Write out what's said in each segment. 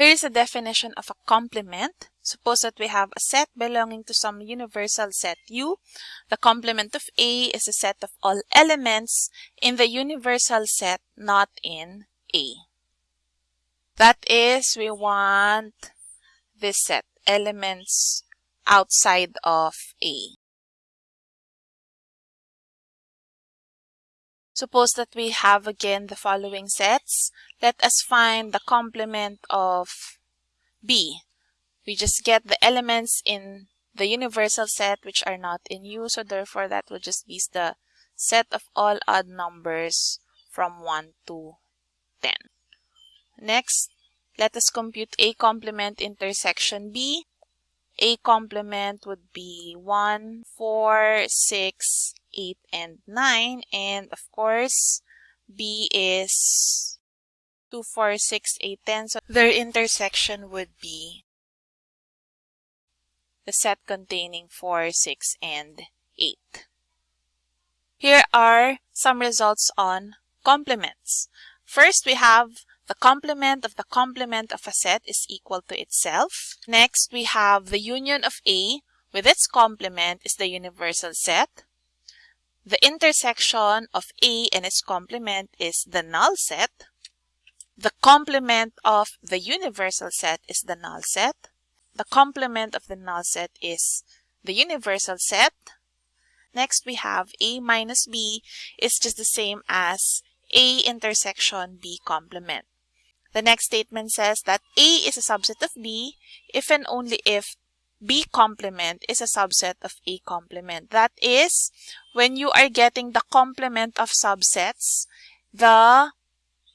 Here is a definition of a complement. Suppose that we have a set belonging to some universal set U. The complement of A is a set of all elements in the universal set not in A. That is, we want this set, elements outside of A. Suppose that we have again the following sets. Let us find the complement of B. We just get the elements in the universal set which are not in U. So therefore that will just be the set of all odd numbers from 1 to 10. Next, let us compute A complement intersection B. A complement would be 1, 4, 6, 8, and 9. And of course, B is 2, 4, 6, 8, 10. So their intersection would be the set containing 4, 6, and 8. Here are some results on complements. First, we have the complement of the complement of a set is equal to itself. Next, we have the union of A with its complement is the universal set. The intersection of A and its complement is the null set. The complement of the universal set is the null set. The complement of the null set is the universal set. Next, we have A minus B is just the same as A intersection B complement. The next statement says that A is a subset of B if and only if B complement is a subset of A complement. That is, when you are getting the complement of subsets, the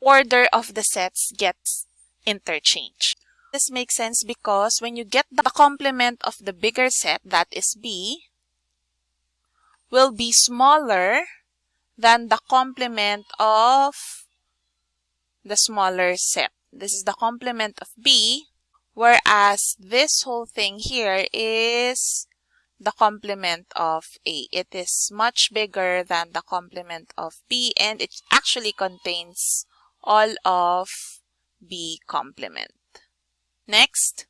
order of the sets gets interchanged. This makes sense because when you get the complement of the bigger set, that is B, will be smaller than the complement of the smaller set. This is the complement of B, whereas this whole thing here is the complement of A. It is much bigger than the complement of B and it actually contains all of B complement. Next,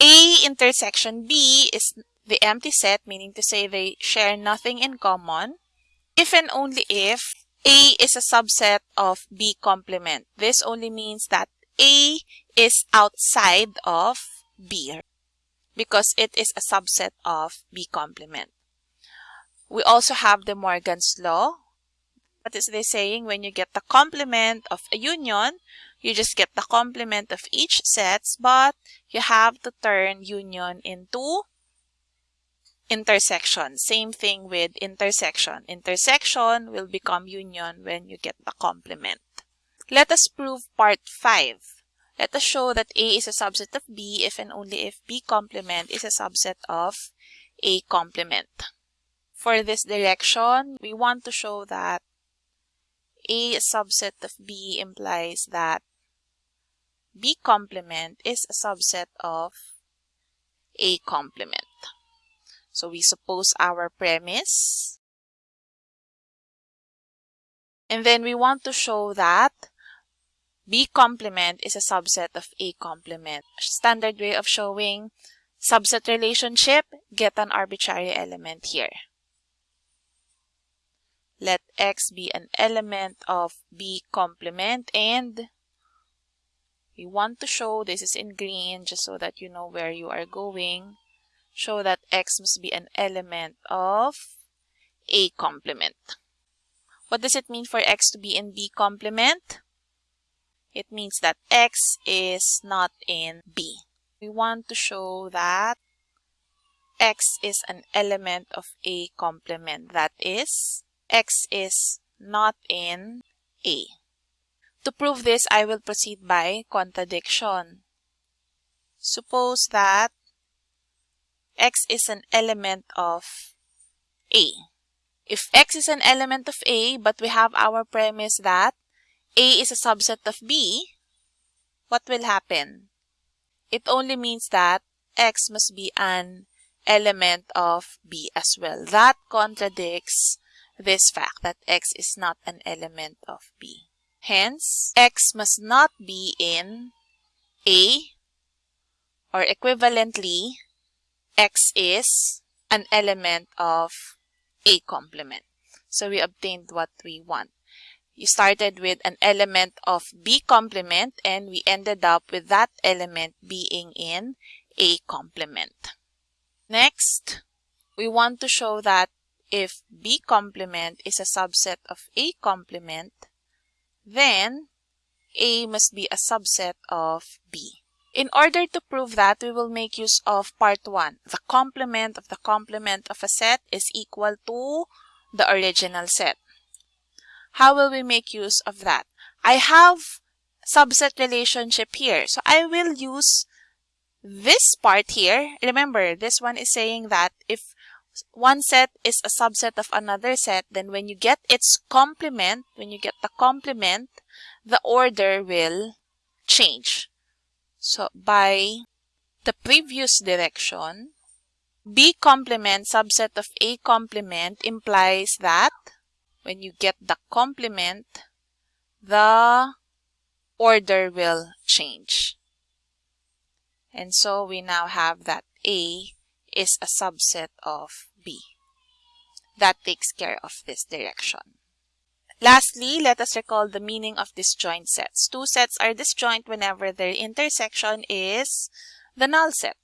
A intersection B is the empty set, meaning to say they share nothing in common. If and only if a is a subset of B complement. This only means that A is outside of B because it is a subset of B complement. We also have De Morgan's law. What is this saying? When you get the complement of a union, you just get the complement of each sets, but you have to turn union into intersection. Same thing with intersection. Intersection will become union when you get the complement. Let us prove part 5. Let us show that A is a subset of B if and only if B complement is a subset of A complement. For this direction, we want to show that A subset of B implies that B complement is a subset of A complement. So we suppose our premise. And then we want to show that B complement is a subset of A complement. Standard way of showing subset relationship, get an arbitrary element here. Let X be an element of B complement and we want to show this is in green just so that you know where you are going show that X must be an element of A complement. What does it mean for X to be in B complement? It means that X is not in B. We want to show that X is an element of A complement. That is, X is not in A. To prove this, I will proceed by contradiction. Suppose that x is an element of A. If x is an element of A, but we have our premise that A is a subset of B, what will happen? It only means that x must be an element of B as well. That contradicts this fact that x is not an element of B. Hence, x must not be in A or equivalently X is an element of A complement. So we obtained what we want. You started with an element of B complement and we ended up with that element being in A complement. Next, we want to show that if B complement is a subset of A complement, then A must be a subset of B. In order to prove that, we will make use of part 1. The complement of the complement of a set is equal to the original set. How will we make use of that? I have subset relationship here. So I will use this part here. Remember, this one is saying that if one set is a subset of another set, then when you get its complement, when you get the complement, the order will change. So by the previous direction, B complement subset of A complement implies that when you get the complement, the order will change. And so we now have that A is a subset of B. That takes care of this direction. Lastly, let us recall the meaning of disjoint sets. Two sets are disjoint whenever their intersection is the null set.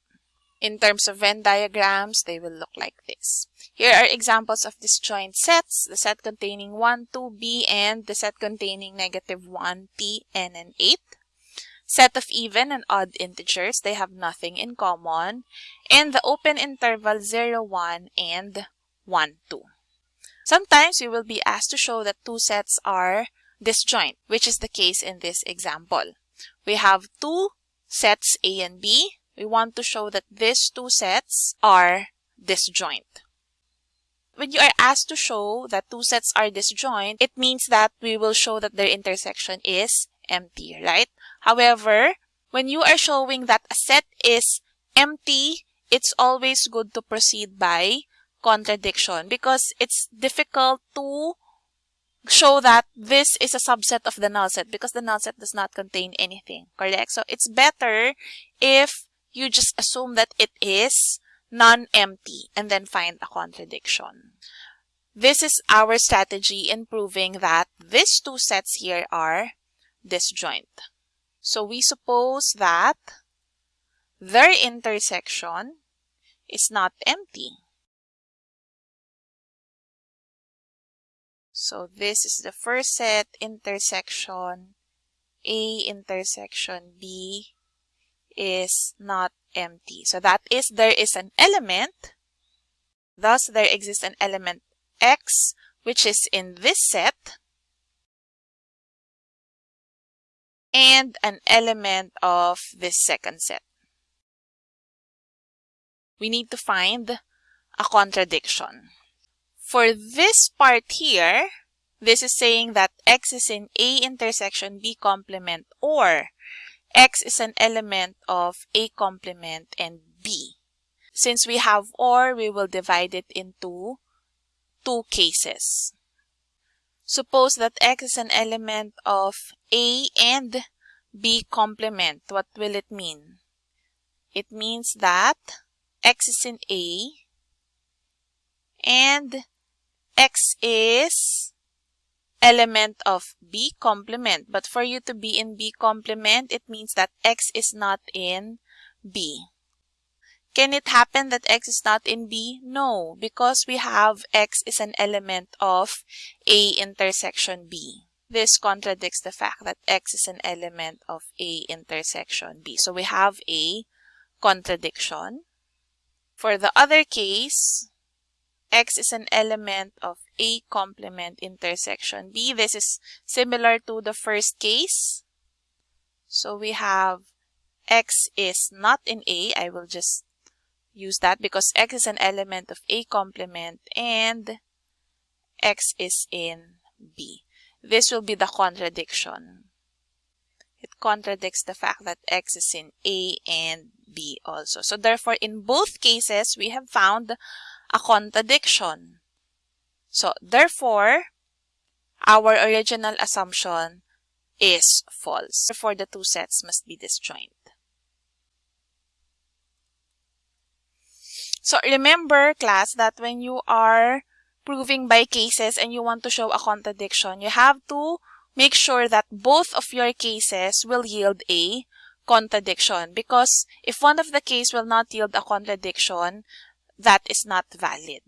In terms of Venn diagrams, they will look like this. Here are examples of disjoint sets, the set containing 1, 2b, and the set containing negative 1, t, n, and 8. Set of even and odd integers, they have nothing in common. And the open interval 0, 1, and 1, 2. Sometimes we will be asked to show that two sets are disjoint, which is the case in this example. We have two sets A and B, we want to show that these two sets are disjoint. When you are asked to show that two sets are disjoint, it means that we will show that their intersection is empty, right? However, when you are showing that a set is empty, it's always good to proceed by contradiction because it's difficult to show that this is a subset of the null set because the null set does not contain anything, correct? So it's better if you just assume that it is non-empty and then find a contradiction. This is our strategy in proving that these two sets here are disjoint. So we suppose that their intersection is not empty. So this is the first set intersection A intersection B is not empty. So that is there is an element. Thus, there exists an element x which is in this set and an element of this second set. We need to find a contradiction. For this part here, this is saying that x is in A intersection B complement or X is an element of A complement and B. Since we have OR, we will divide it into two cases. Suppose that X is an element of A and B complement. What will it mean? It means that X is in A and X is element of B complement. But for you to be in B complement, it means that X is not in B. Can it happen that X is not in B? No, because we have X is an element of A intersection B. This contradicts the fact that X is an element of A intersection B. So we have a contradiction. For the other case, X is an element of A complement intersection B. This is similar to the first case. So we have X is not in A. I will just use that because X is an element of A complement and X is in B. This will be the contradiction. It contradicts the fact that x is in A and B also. So therefore, in both cases, we have found a contradiction. So therefore, our original assumption is false. Therefore, the two sets must be disjoint. So remember, class, that when you are proving by cases and you want to show a contradiction, you have to make sure that both of your cases will yield a contradiction because if one of the case will not yield a contradiction, that is not valid.